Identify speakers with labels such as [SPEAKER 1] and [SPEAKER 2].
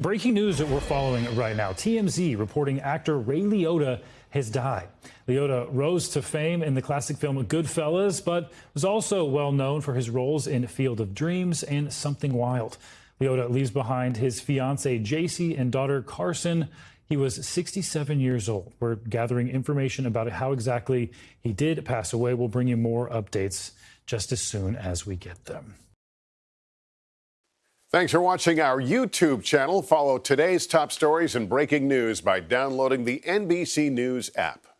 [SPEAKER 1] Breaking news that we're following right now. TMZ reporting actor Ray Liotta has died. Liotta rose to fame in the classic film Goodfellas, but was also well known for his roles in Field of Dreams and Something Wild. Liotta leaves behind his fiancee Jacy and daughter Karsen. He was 67 years old. We're gathering information about how exactly he did pass away. We'll bring you more updates just as soon as we get them.
[SPEAKER 2] Thanks for watching our YouTube channel. Follow today's top stories and breaking news by downloading the NBC News app.